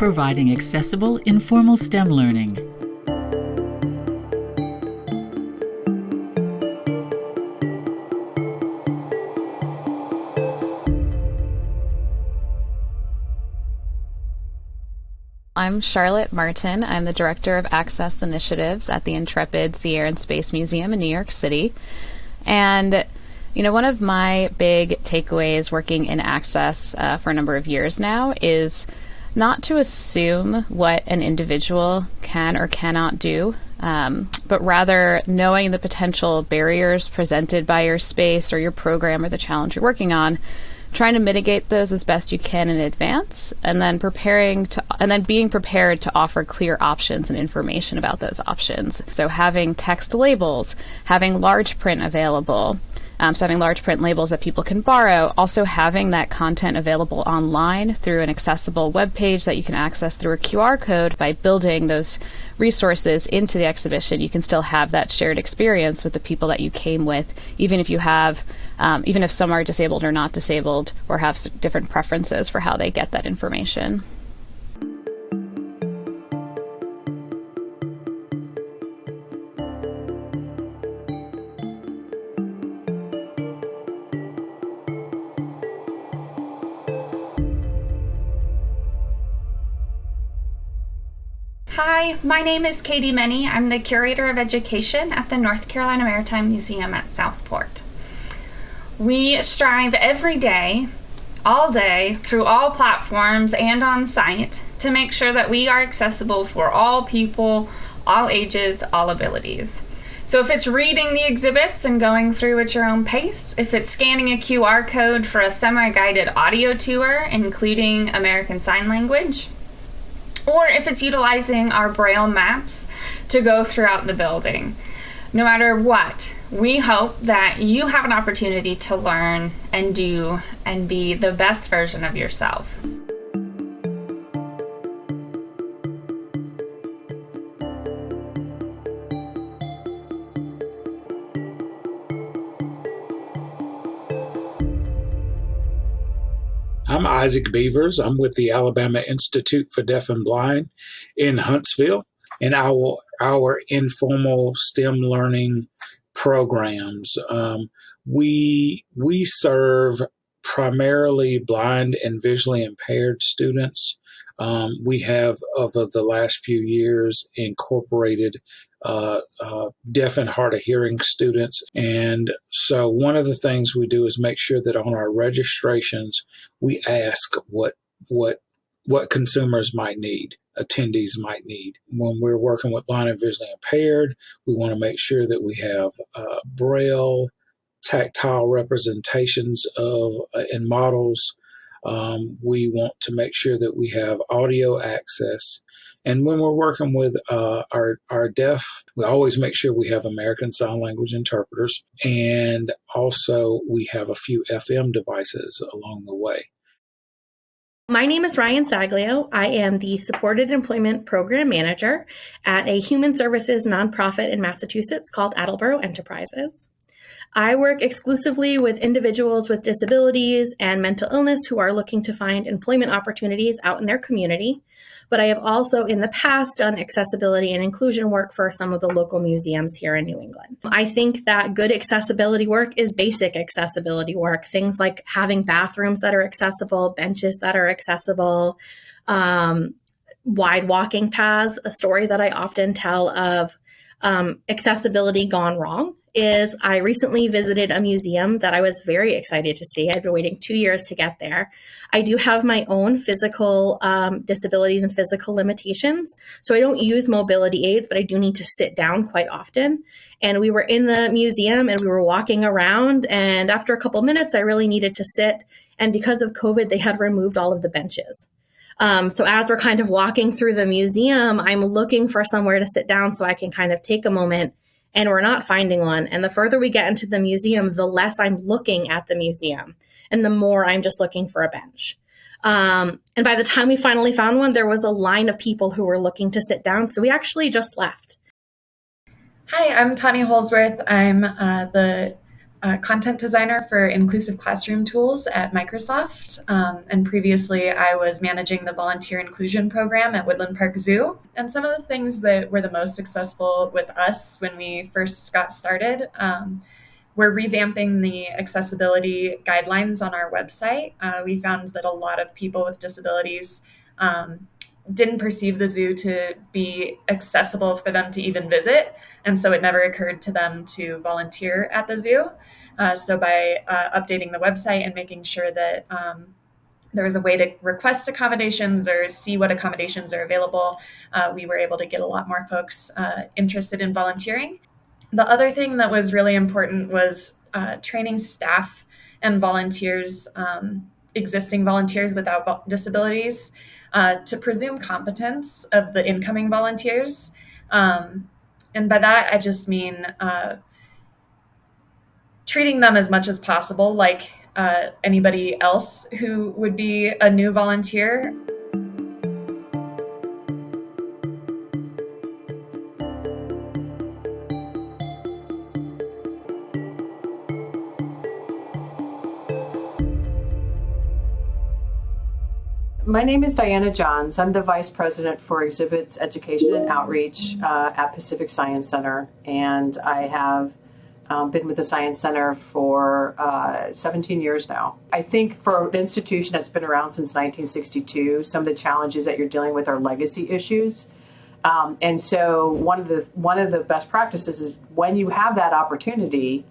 Providing accessible, informal STEM learning. I'm Charlotte Martin. I'm the Director of Access Initiatives at the Intrepid Sea Air and Space Museum in New York City. And, you know, one of my big takeaways working in Access uh, for a number of years now is not to assume what an individual can or cannot do, um, but rather knowing the potential barriers presented by your space or your program or the challenge you're working on trying to mitigate those as best you can in advance and then preparing to and then being prepared to offer clear options and information about those options. So having text labels having large print available um, so having large print labels that people can borrow, also having that content available online through an accessible web page that you can access through a QR code by building those resources into the exhibition, you can still have that shared experience with the people that you came with, even if you have, um, even if some are disabled or not disabled, or have different preferences for how they get that information. Hi, my name is Katie Meny. I'm the Curator of Education at the North Carolina Maritime Museum at Southport. We strive every day, all day, through all platforms and on site to make sure that we are accessible for all people, all ages, all abilities. So if it's reading the exhibits and going through at your own pace, if it's scanning a QR code for a semi-guided audio tour, including American Sign Language, or if it's utilizing our Braille maps to go throughout the building. No matter what, we hope that you have an opportunity to learn and do and be the best version of yourself. I'm Isaac Beavers. I'm with the Alabama Institute for Deaf and Blind in Huntsville, and our our informal STEM learning programs. Um, we we serve primarily blind and visually impaired students. Um, we have over the last few years incorporated uh, uh, deaf and hard of hearing students. And so one of the things we do is make sure that on our registrations, we ask what, what, what consumers might need attendees might need. When we're working with blind and visually impaired, we want to make sure that we have uh, braille, tactile representations of uh, and models. Um, we want to make sure that we have audio access and when we're working with uh, our, our deaf, we always make sure we have American Sign Language interpreters. And also, we have a few FM devices along the way. My name is Ryan Saglio. I am the Supported Employment Program Manager at a human services nonprofit in Massachusetts called Attleboro Enterprises. I work exclusively with individuals with disabilities and mental illness who are looking to find employment opportunities out in their community. But I have also in the past done accessibility and inclusion work for some of the local museums here in New England. I think that good accessibility work is basic accessibility work. Things like having bathrooms that are accessible, benches that are accessible, um, wide walking paths. A story that I often tell of um, accessibility gone wrong is I recently visited a museum that I was very excited to see. I've been waiting two years to get there. I do have my own physical um, disabilities and physical limitations. So I don't use mobility aids, but I do need to sit down quite often. And we were in the museum and we were walking around. And after a couple minutes, I really needed to sit. And because of COVID, they had removed all of the benches. Um, so as we're kind of walking through the museum, I'm looking for somewhere to sit down so I can kind of take a moment and we're not finding one. And the further we get into the museum, the less I'm looking at the museum and the more I'm just looking for a bench. Um, and by the time we finally found one, there was a line of people who were looking to sit down. So we actually just left. Hi, I'm Tanya Holsworth. I'm uh, the content designer for inclusive classroom tools at Microsoft. Um, and previously, I was managing the volunteer inclusion program at Woodland Park Zoo. And some of the things that were the most successful with us when we first got started. Um, we're revamping the accessibility guidelines on our website. Uh, we found that a lot of people with disabilities um, didn't perceive the zoo to be accessible for them to even visit. And so it never occurred to them to volunteer at the zoo. Uh, so by uh, updating the website and making sure that um, there was a way to request accommodations or see what accommodations are available, uh, we were able to get a lot more folks uh, interested in volunteering. The other thing that was really important was uh, training staff and volunteers, um, existing volunteers without disabilities, uh, to presume competence of the incoming volunteers. Um, and by that, I just mean uh, treating them as much as possible like uh, anybody else who would be a new volunteer. My name is Diana Johns. I'm the Vice President for Exhibits Education and Outreach uh, at Pacific Science Center, and I have um, been with the Science Center for uh, 17 years now. I think for an institution that's been around since 1962, some of the challenges that you're dealing with are legacy issues. Um, and so one of the one of the best practices is when you have that opportunity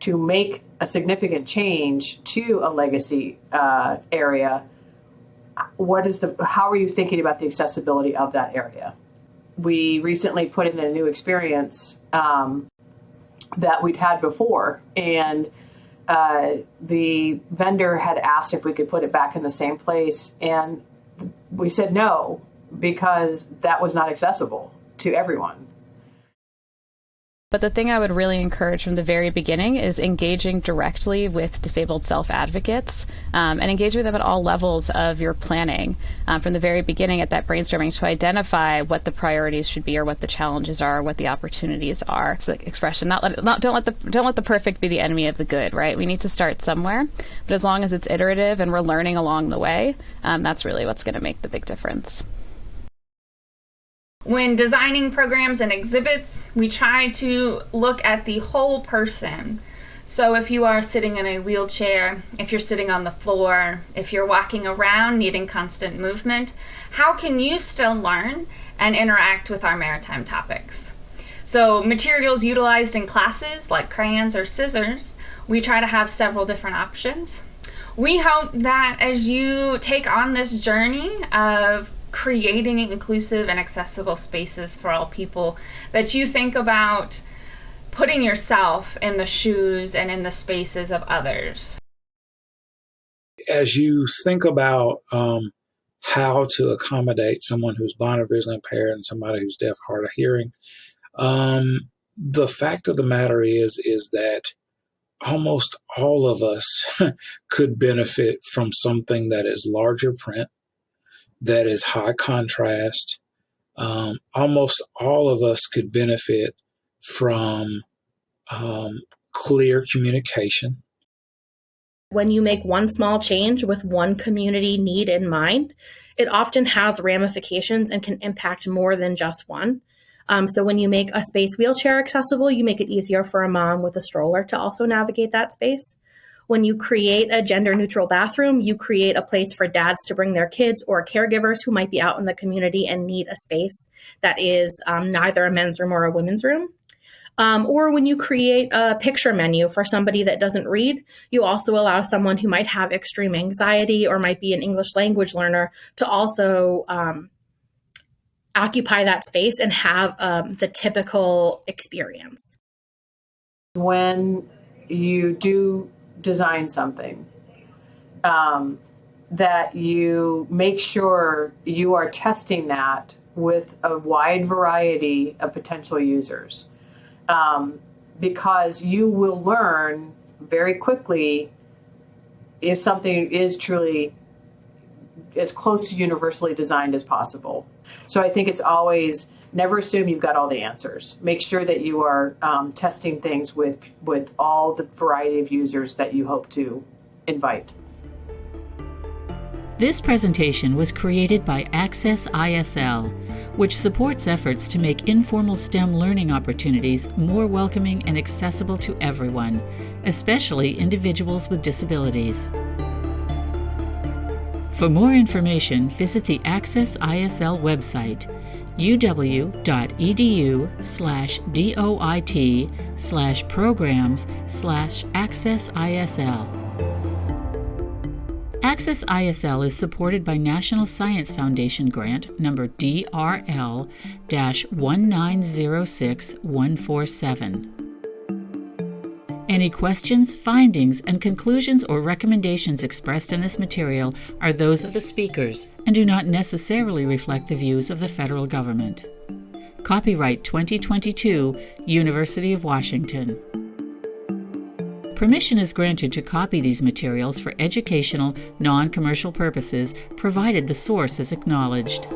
to make a significant change to a legacy uh, area what is the how are you thinking about the accessibility of that area? We recently put in a new experience um, that we'd had before and uh, the vendor had asked if we could put it back in the same place and we said no because that was not accessible to everyone but the thing I would really encourage from the very beginning is engaging directly with disabled self advocates um, and engage with them at all levels of your planning um, from the very beginning at that brainstorming to identify what the priorities should be or what the challenges are, or what the opportunities are. It's the expression not let not don't let the don't let the perfect be the enemy of the good. Right? We need to start somewhere, but as long as it's iterative and we're learning along the way, um, that's really what's going to make the big difference. When designing programs and exhibits, we try to look at the whole person. So if you are sitting in a wheelchair, if you're sitting on the floor, if you're walking around needing constant movement, how can you still learn and interact with our maritime topics? So materials utilized in classes like crayons or scissors, we try to have several different options. We hope that as you take on this journey of creating inclusive and accessible spaces for all people that you think about putting yourself in the shoes and in the spaces of others. As you think about um, how to accommodate someone who's blind or visually impaired and somebody who's deaf hard of hearing um, the fact of the matter is is that almost all of us could benefit from something that is larger print that is high contrast. Um, almost all of us could benefit from um, clear communication. When you make one small change with one community need in mind, it often has ramifications and can impact more than just one. Um, so when you make a space wheelchair accessible, you make it easier for a mom with a stroller to also navigate that space when you create a gender neutral bathroom, you create a place for dads to bring their kids or caregivers who might be out in the community and need a space that is um, neither a men's room or a women's room. Um, or when you create a picture menu for somebody that doesn't read, you also allow someone who might have extreme anxiety or might be an English language learner to also um, occupy that space and have um, the typical experience. When you do design something, um, that you make sure you are testing that with a wide variety of potential users. Um, because you will learn very quickly if something is truly as close to universally designed as possible. So I think it's always never assume you've got all the answers. Make sure that you are um, testing things with with all the variety of users that you hope to invite. This presentation was created by Access ISL, which supports efforts to make informal STEM learning opportunities more welcoming and accessible to everyone, especially individuals with disabilities. For more information, visit the Access ISL website uw.edu slash doit slash programs slash accessisl. Access ISL is supported by National Science Foundation grant number DRL 1906147. Any questions, findings, and conclusions or recommendations expressed in this material are those of the speakers and do not necessarily reflect the views of the federal government. Copyright 2022, University of Washington. Permission is granted to copy these materials for educational, non commercial purposes, provided the source is acknowledged.